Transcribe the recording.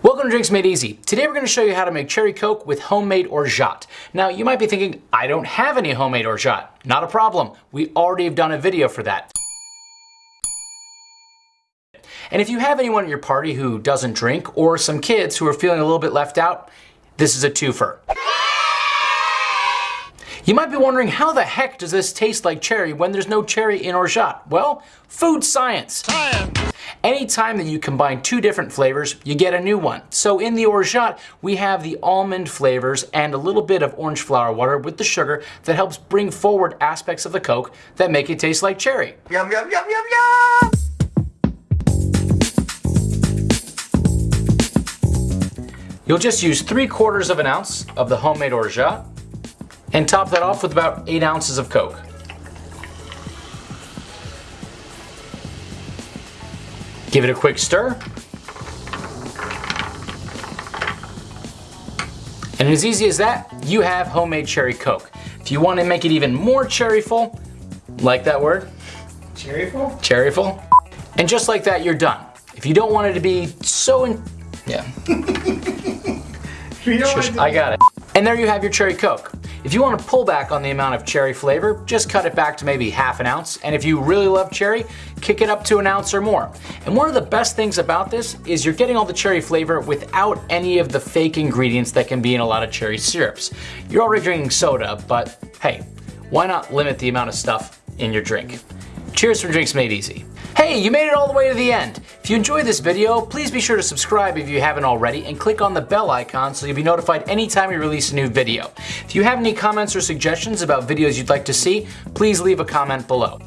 Welcome to Drinks Made Easy. Today we're going to show you how to make cherry coke with homemade orgeat. Now you might be thinking, I don't have any homemade orgeat. Not a problem. We already have done a video for that. And if you have anyone at your party who doesn't drink or some kids who are feeling a little bit left out, this is a twofer. You might be wondering how the heck does this taste like cherry when there's no cherry in orgeat? Well, food science. Science! Anytime that you combine two different flavors, you get a new one. So in the orgeat, we have the almond flavors and a little bit of orange flower water with the sugar that helps bring forward aspects of the Coke that make it taste like cherry. Yum, yum, yum, yum, yum! You'll just use three quarters of an ounce of the homemade orgeat and top that off with about 8 ounces of Coke. Give it a quick stir. And as easy as that, you have homemade cherry Coke. If you want to make it even more cherryful, like that word? Cherryful? Cherryful. And just like that, you're done. If you don't want it to be so in, yeah. Shush, I got it. And there you have your cherry Coke. If you want to pull back on the amount of cherry flavor, just cut it back to maybe half an ounce. And if you really love cherry, kick it up to an ounce or more. And one of the best things about this is you're getting all the cherry flavor without any of the fake ingredients that can be in a lot of cherry syrups. You're already drinking soda, but hey, why not limit the amount of stuff in your drink? Cheers from Drinks Made Easy. Hey, you made it all the way to the end. If you enjoyed this video, please be sure to subscribe if you haven't already and click on the bell icon so you'll be notified anytime we release a new video. If you have any comments or suggestions about videos you'd like to see, please leave a comment below.